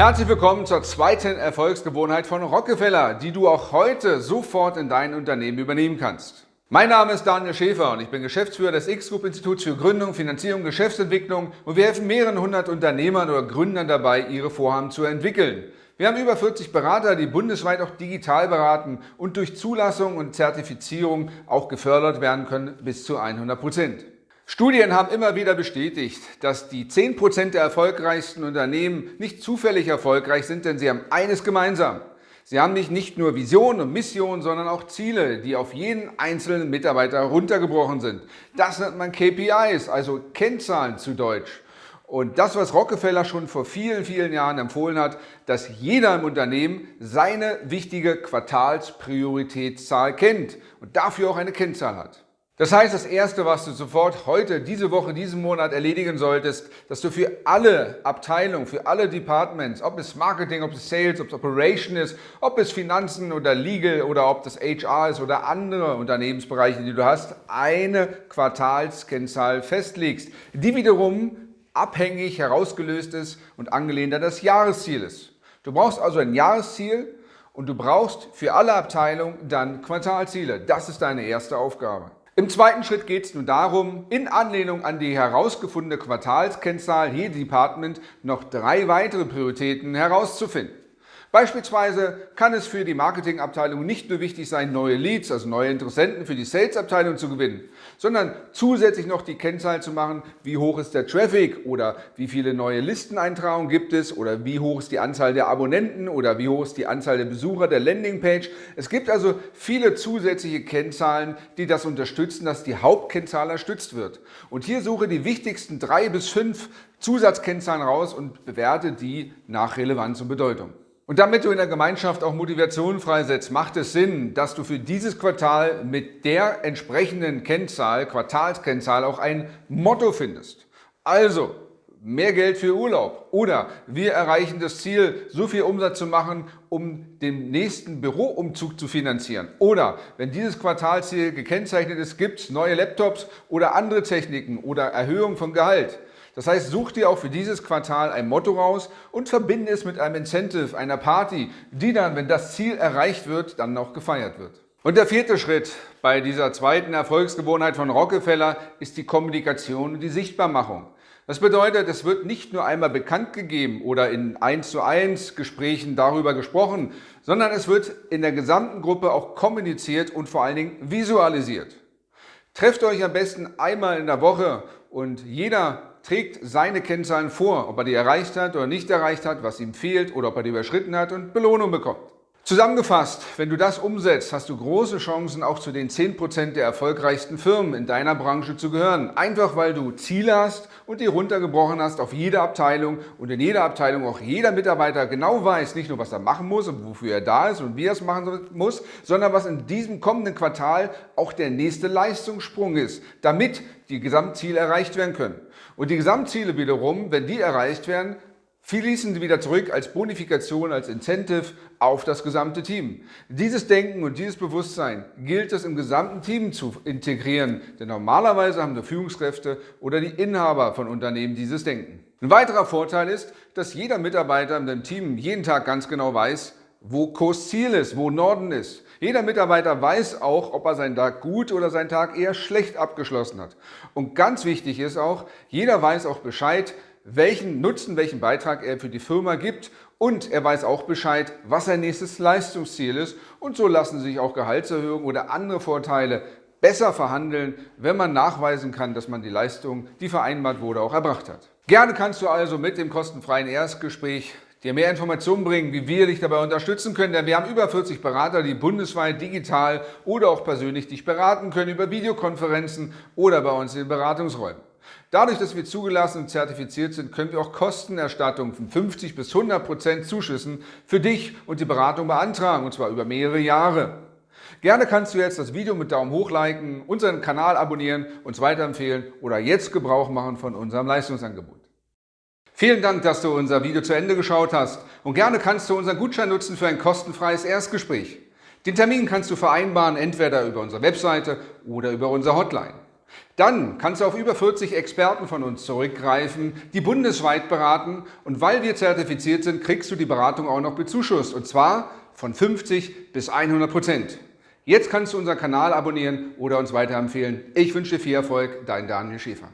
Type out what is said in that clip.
Herzlich willkommen zur zweiten Erfolgsgewohnheit von Rockefeller, die du auch heute sofort in dein Unternehmen übernehmen kannst. Mein Name ist Daniel Schäfer und ich bin Geschäftsführer des X-Group Instituts für Gründung, Finanzierung, Geschäftsentwicklung und wir helfen mehreren hundert Unternehmern oder Gründern dabei, ihre Vorhaben zu entwickeln. Wir haben über 40 Berater, die bundesweit auch digital beraten und durch Zulassung und Zertifizierung auch gefördert werden können bis zu 100 Prozent. Studien haben immer wieder bestätigt, dass die 10% der erfolgreichsten Unternehmen nicht zufällig erfolgreich sind, denn sie haben eines gemeinsam. Sie haben nicht, nur Vision und Mission, sondern auch Ziele, die auf jeden einzelnen Mitarbeiter runtergebrochen sind. Das nennt man KPIs, also Kennzahlen zu Deutsch. Und das, was Rockefeller schon vor vielen, vielen Jahren empfohlen hat, dass jeder im Unternehmen seine wichtige Quartalsprioritätszahl kennt und dafür auch eine Kennzahl hat. Das heißt, das Erste, was du sofort heute, diese Woche, diesen Monat erledigen solltest, dass du für alle Abteilungen, für alle Departments, ob es Marketing, ob es Sales, ob es Operation ist, ob es Finanzen oder Legal oder ob das HR ist oder andere Unternehmensbereiche, die du hast, eine Quartalskennzahl festlegst, die wiederum abhängig herausgelöst ist und angelehnt an das Jahresziel ist. Du brauchst also ein Jahresziel und du brauchst für alle Abteilungen dann Quartalziele. Das ist deine erste Aufgabe. Im zweiten Schritt geht es nun darum, in Anlehnung an die herausgefundene Quartalskennzahl je Department noch drei weitere Prioritäten herauszufinden. Beispielsweise kann es für die Marketingabteilung nicht nur wichtig sein, neue Leads, also neue Interessenten für die Salesabteilung zu gewinnen, sondern zusätzlich noch die Kennzahl zu machen, wie hoch ist der Traffic oder wie viele neue Listeneintragungen gibt es oder wie hoch ist die Anzahl der Abonnenten oder wie hoch ist die Anzahl der Besucher der Landingpage. Es gibt also viele zusätzliche Kennzahlen, die das unterstützen, dass die Hauptkennzahl erstützt wird. Und hier suche die wichtigsten drei bis fünf Zusatzkennzahlen raus und bewerte die nach Relevanz und Bedeutung. Und damit du in der Gemeinschaft auch Motivation freisetzt, macht es Sinn, dass du für dieses Quartal mit der entsprechenden Kennzahl, Quartalskennzahl, auch ein Motto findest. Also, mehr Geld für Urlaub oder wir erreichen das Ziel, so viel Umsatz zu machen, um den nächsten Büroumzug zu finanzieren. Oder wenn dieses Quartalziel gekennzeichnet ist, gibt es neue Laptops oder andere Techniken oder Erhöhung von Gehalt. Das heißt, such dir auch für dieses Quartal ein Motto raus und verbinde es mit einem Incentive, einer Party, die dann, wenn das Ziel erreicht wird, dann noch gefeiert wird. Und der vierte Schritt bei dieser zweiten Erfolgsgewohnheit von Rockefeller ist die Kommunikation und die Sichtbarmachung. Das bedeutet, es wird nicht nur einmal bekannt gegeben oder in 1 zu 1 Gesprächen darüber gesprochen, sondern es wird in der gesamten Gruppe auch kommuniziert und vor allen Dingen visualisiert. Trefft euch am besten einmal in der Woche und jeder trägt seine Kennzahlen vor, ob er die erreicht hat oder nicht erreicht hat, was ihm fehlt oder ob er die überschritten hat und Belohnung bekommt. Zusammengefasst, wenn du das umsetzt, hast du große Chancen, auch zu den 10% der erfolgreichsten Firmen in deiner Branche zu gehören. Einfach weil du Ziele hast und die runtergebrochen hast auf jede Abteilung und in jeder Abteilung auch jeder Mitarbeiter genau weiß, nicht nur was er machen muss und wofür er da ist und wie er es machen muss, sondern was in diesem kommenden Quartal auch der nächste Leistungssprung ist, damit die Gesamtziele erreicht werden können. Und die Gesamtziele wiederum, wenn die erreicht werden, fließen sie wieder zurück als Bonifikation, als Incentive auf das gesamte Team. Dieses Denken und dieses Bewusstsein gilt es im gesamten Team zu integrieren, denn normalerweise haben die Führungskräfte oder die Inhaber von Unternehmen dieses Denken. Ein weiterer Vorteil ist, dass jeder Mitarbeiter in dem Team jeden Tag ganz genau weiß, wo Kursziel ist, wo Norden ist. Jeder Mitarbeiter weiß auch, ob er seinen Tag gut oder seinen Tag eher schlecht abgeschlossen hat. Und ganz wichtig ist auch, jeder weiß auch Bescheid, welchen Nutzen, welchen Beitrag er für die Firma gibt und er weiß auch Bescheid, was sein nächstes Leistungsziel ist und so lassen sich auch Gehaltserhöhungen oder andere Vorteile besser verhandeln, wenn man nachweisen kann, dass man die Leistung, die vereinbart wurde, auch erbracht hat. Gerne kannst du also mit dem kostenfreien Erstgespräch dir mehr Informationen bringen, wie wir dich dabei unterstützen können, denn wir haben über 40 Berater, die bundesweit digital oder auch persönlich dich beraten können über Videokonferenzen oder bei uns in Beratungsräumen. Dadurch, dass wir zugelassen und zertifiziert sind, können wir auch Kostenerstattungen von 50 bis 100 Prozent Zuschüssen für dich und die Beratung beantragen, und zwar über mehrere Jahre. Gerne kannst du jetzt das Video mit Daumen hoch liken, unseren Kanal abonnieren, uns weiterempfehlen oder jetzt Gebrauch machen von unserem Leistungsangebot. Vielen Dank, dass du unser Video zu Ende geschaut hast und gerne kannst du unseren Gutschein nutzen für ein kostenfreies Erstgespräch. Den Termin kannst du vereinbaren, entweder über unsere Webseite oder über unsere Hotline. Dann kannst du auf über 40 Experten von uns zurückgreifen, die bundesweit beraten und weil wir zertifiziert sind, kriegst du die Beratung auch noch bezuschusst und zwar von 50 bis 100 Prozent. Jetzt kannst du unseren Kanal abonnieren oder uns weiterempfehlen. Ich wünsche dir viel Erfolg, dein Daniel Schäfer.